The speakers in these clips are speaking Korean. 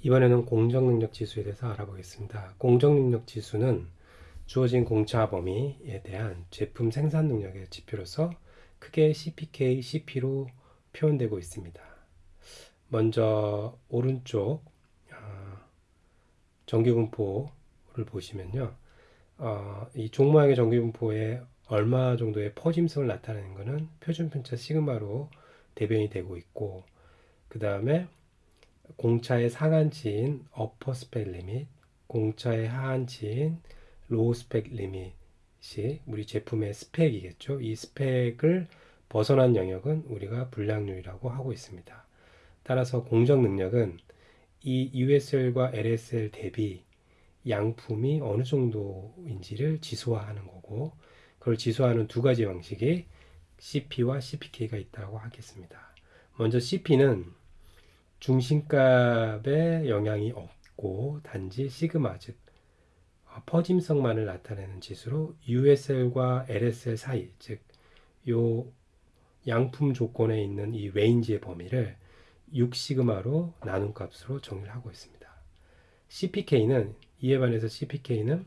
이번에는 공정능력 지수에 대해서 알아보겠습니다. 공정능력 지수는 주어진 공차 범위에 대한 제품 생산 능력의 지표로서 크게 CPK, CP로 표현되고 있습니다. 먼저 오른쪽 어, 전기분포를 보시면요. 어, 이 종모양의 전기분포에 얼마 정도의 퍼짐성을 나타내는 것은 표준편차 시그마로 대변이 되고 있고 그 다음에 공차의 상한치인 upper spec limit, 공차의 하한치인 low spec limit이 우리 제품의 스펙이겠죠. 이 스펙을 벗어난 영역은 우리가 불량률이라고 하고 있습니다. 따라서 공정 능력은 이 USL과 LSL 대비 양품이 어느 정도인지를 지수화하는 거고 그걸 지수화하는 두 가지 방식이 CP와 CPK가 있다고 하겠습니다. 먼저 CP는 중심값에 영향이 없고 단지 시그마 즉 어, 퍼짐성만을 나타내는 지수로 USL과 LSL 사이 즉 요 양품 조건에 있는 이 range의 범위를 6시그마로 나눈 값으로 정의를 하고 있습니다. CPK는 이에 반해서 CPK는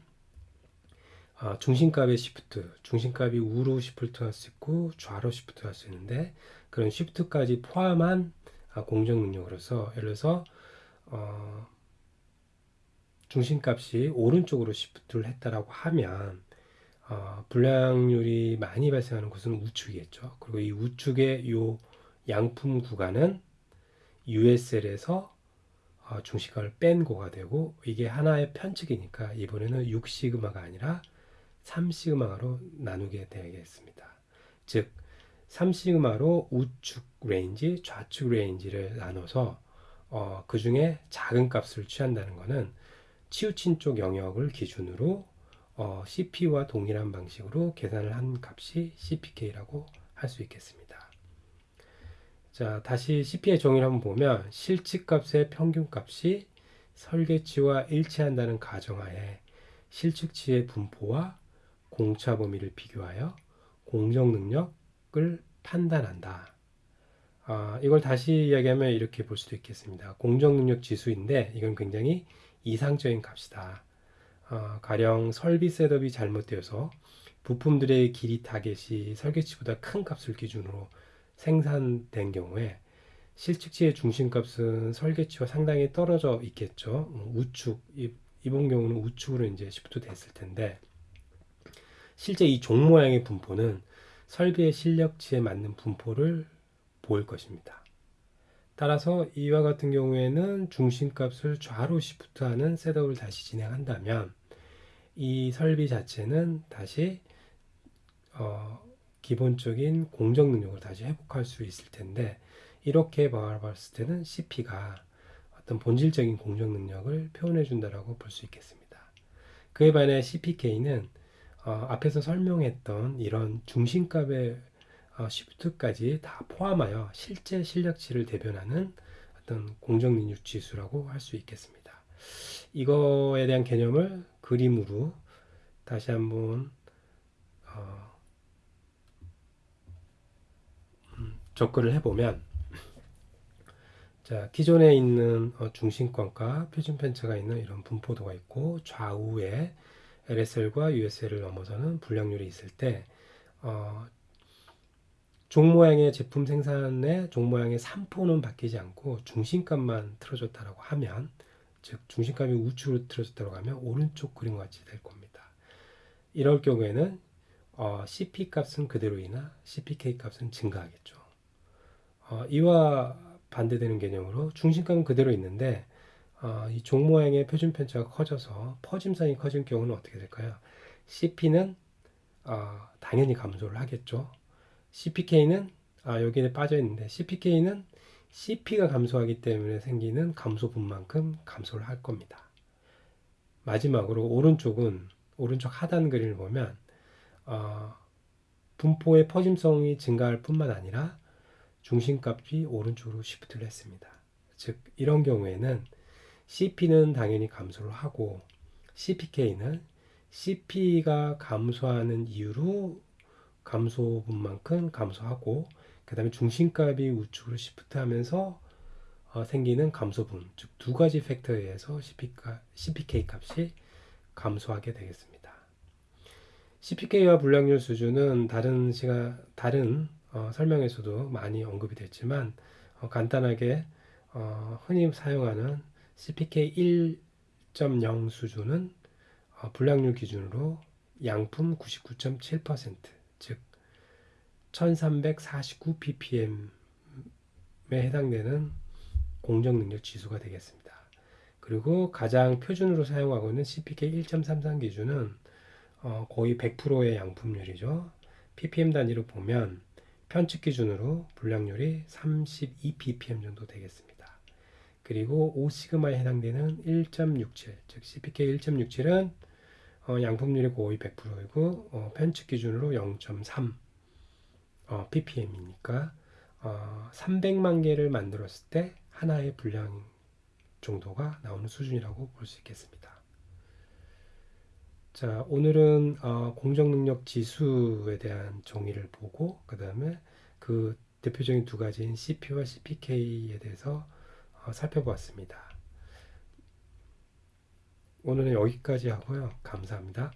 어, 중심값의 shift, 중심값이 우로 shift 할 수 있고 좌로 shift 할 수 있는데 그런 shift까지 포함한 아, 공정 능력으로서 예를 들어서 어, 중심값이 오른쪽으로 shift를 했다라고 하면 어, 불량률이 많이 발생하는 곳은 우측이겠죠. 그리고 이 우측의 이 양품 구간은 USL에서 어, 중심값을 뺀 거가 되고 이게 하나의 편측이니까 이번에는 6시그마가 아니라 3시그마로 나누게 되겠습니다. 즉 3시그마로 우측 range, 좌측 range를 나눠서 어, 그 중에 작은 값을 취한다는 것은 치우친 쪽 영역을 기준으로 어, CP와 동일한 방식으로 계산을 한 값이 CPK라고 할 수 있겠습니다. 자, 다시 CP의 정의를 한번 보면 실측값의 평균값이 설계치와 일치한다는 가정하에 실측치의 분포와 공차 범위를 비교하여 공정 능력 을 판단한다. 아, 이걸 다시 이야기하면 이렇게 볼 수도 있겠습니다. 공정 능력 지수인데 이건 굉장히 이상적인 값이다. 어, 가령 설비 셋업이 잘못되어서 부품들의 길이 타겟이 설계치보다 큰 값을 기준으로 생산된 경우에 실측치의 중심값은 설계치와 상당히 떨어져 있겠죠. 음, 우측, 이번 경우는 우측으로 이제 shift 됐을 텐데 실제 이 종 모양의 분포는 설비의 실력치에 맞는 분포를 보일 것입니다. 따라서 이와 같은 경우에는 중심값을 좌로 shift하는 setup을 다시 진행한다면 이 설비 자체는 다시 어, 기본적인 공정 능력을 다시 회복할 수 있을 텐데 이렇게 바라봤을 때는 CP가 어떤 본질적인 공정 능력을 표현해 준다라고 볼 수 있겠습니다. 그에 반해 CPK는 어, 앞에서 설명했던 이런 중심값의 어, 시프트까지 다 포함하여 실제 실력치를 대변하는 어떤 공정 능력 지수라고 할 수 있겠습니다. 이거에 대한 개념을 그림으로 다시 한번 어, 음, 접근을 해보면 자 기존에 있는 어, 중심권과 표준 편차가 있는 이런 분포도가 있고 좌우에 LSL과 USL을 넘어서는 불량률이 있을 때 어, 종 모양의 제품 생산에 종 모양의 산포는 바뀌지 않고 중심값만 틀어졌다라고 하면 즉 중심값이 우측으로 틀어졌다고 하면 오른쪽 그림과 같이 될 겁니다. 이럴 경우에는 어, CP 값은 그대로이나 CPK 값은 증가하겠죠. 어, 이와 반대되는 개념으로 중심값은 그대로 있는데 어, 이종 모양의 표준 편차가 커져서 퍼짐선이 커진 경우는 어떻게 될까요? CP는 어, 당연히 감소를 하겠죠. CPK는 아, 여기에 빠져 있는데 CPK는 CP가 감소하기 때문에 생기는 감소분만큼 감소를 할 겁니다. 마지막으로 오른쪽은 오른쪽 하단 그림을 보면 어, 분포의 퍼짐성이 증가할 뿐만 아니라 중심값이 오른쪽으로 시프트를 했습니다. 즉 이런 경우에는 CP는 당연히 감소를 하고 CPK는 CP가 감소하는 이유로 감소분만큼 감소하고 그 다음에 중심값이 우측으로 시프트하면서 어, 생기는 감소분, 즉 두 가지 팩터에 의해서 CPK 값이 감소하게 되겠습니다. CPK와 불량률 수준은 다른 시간 다른 어, 설명에서도 많이 언급이 됐지만 어, 간단하게 어, 흔히 사용하는 CPK 1.0 수준은 어, 불량률 기준으로 양품 99.7%, 즉 1349 ppm에 해당되는 공정 능력 지수가 되겠습니다. 그리고 가장 표준으로 사용하고 있는 CPK 1.33 기준은 어, 거의 100%의 양품률이죠. ppm 단위로 보면 편측 기준으로 불량률이 32 ppm 정도 되겠습니다. 그리고 5시그마에 해당되는 1.67, 즉 CPK 1.67은 어, 양품률이 거의 100%이고 어, 편측 기준으로 0.3 어, ppm이니까 어, 300만 개를 만들었을 때 하나의 분량 정도가 나오는 수준이라고 볼 수 있겠습니다. 자, 오늘은 어, 공정능력 지수에 대한 정의를 보고 그 다음에 그 대표적인 두 가지인 CP와 CPK에 대해서 어, 살펴보았습니다. 오늘은 여기까지 하고요. 감사합니다.